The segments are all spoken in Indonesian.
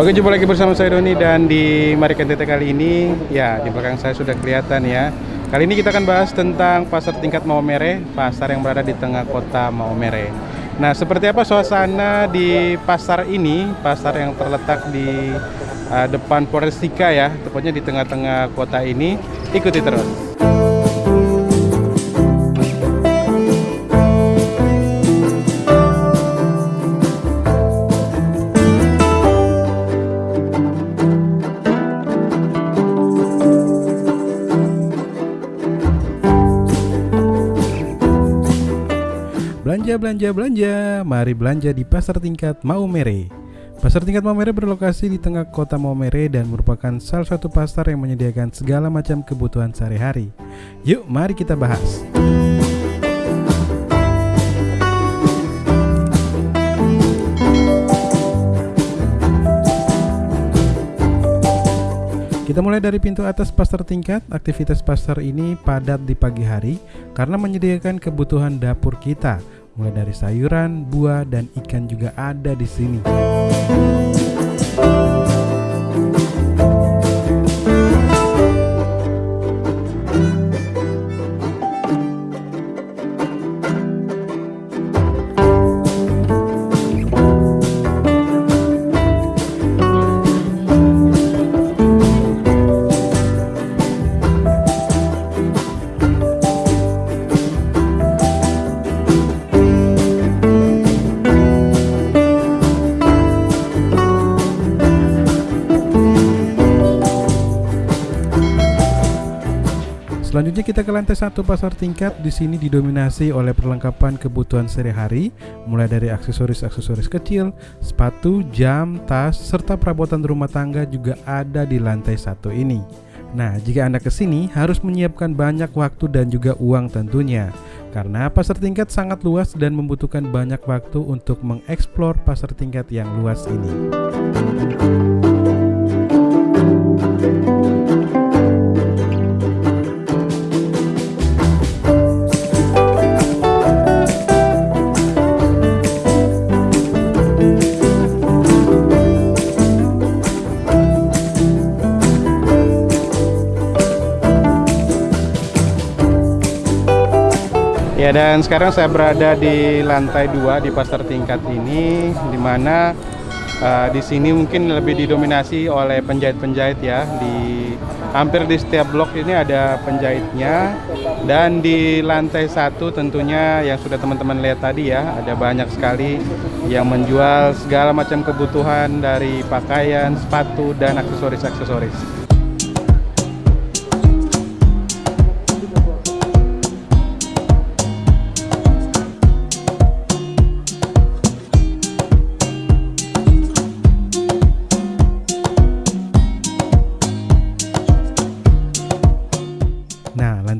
Oke jumpa lagi bersama saya Doni dan di Mari NTT kali ini ya di belakang saya sudah kelihatan ya. Kali ini kita akan bahas tentang pasar tingkat Maumere Pasar yang berada di tengah kota Maumere. Nah seperti apa suasana di pasar ini Pasar yang terletak di uh, depan Forestika ya Tepatnya di tengah-tengah kota ini? Ikuti terus Belanja, belanja, belanja. Mari belanja di Pasar Tingkat Maumere. Pasar Tingkat Maumere berlokasi di tengah kota Maumere dan merupakan salah satu pasar yang menyediakan segala macam kebutuhan sehari-hari. Yuk, mari kita bahas. Kita mulai dari pintu atas pasar tingkat. Aktivitas pasar ini padat di pagi hari karena menyediakan kebutuhan dapur kita, mulai dari sayuran, buah, dan ikan juga ada di sini. Selanjutnya kita ke lantai satu pasar tingkat. Di sini didominasi oleh perlengkapan kebutuhan sehari-hari, mulai dari aksesoris-aksesoris kecil, sepatu, jam, tas, serta perabotan rumah tangga juga ada di lantai satu ini. Nah, jika Anda ke sini harus menyiapkan banyak waktu dan juga uang tentunya. Karena pasar tingkat sangat luas dan membutuhkan banyak waktu untuk mengeksplor pasar tingkat yang luas ini. Ya dan sekarang saya berada di lantai 2 di pasar tingkat ini di mana uh, di sini mungkin lebih didominasi oleh penjahit-penjahit ya di hampir di setiap blok ini ada penjahitnya dan di lantai satu tentunya yang sudah teman-teman lihat tadi ya ada banyak sekali yang menjual segala macam kebutuhan dari pakaian, sepatu dan aksesoris-aksesoris.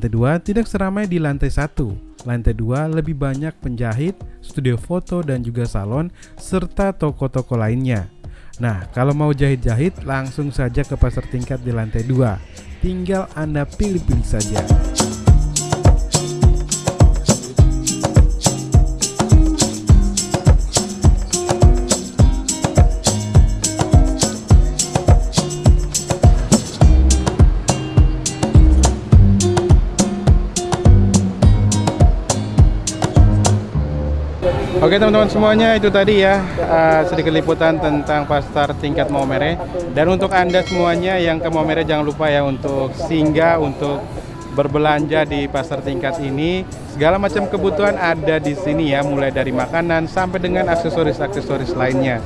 Lantai 2 tidak seramai di lantai 1. Lantai 2 lebih banyak penjahit, studio foto dan juga salon, serta toko-toko lainnya. Nah, kalau mau jahit-jahit, langsung saja ke pasar tingkat di lantai 2. Tinggal Anda pilih-pilih saja. Oke teman-teman semuanya itu tadi ya uh, sedikit liputan tentang pasar tingkat Maumere dan untuk anda semuanya yang ke Maumere jangan lupa ya untuk singgah untuk berbelanja di pasar tingkat ini segala macam kebutuhan ada di sini ya mulai dari makanan sampai dengan aksesoris-aksesoris lainnya.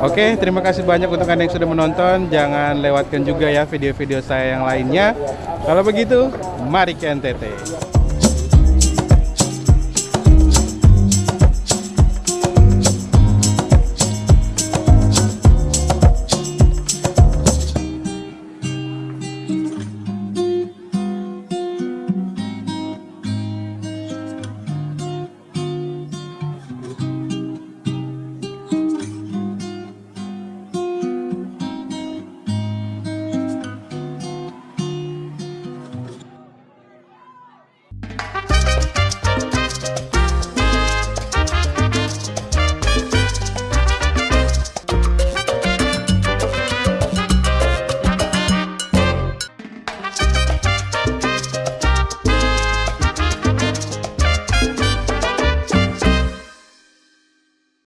Oke, terima kasih banyak untuk Anda yang sudah menonton. Jangan lewatkan juga ya video-video saya yang lainnya. Kalau begitu, mari ke NTT.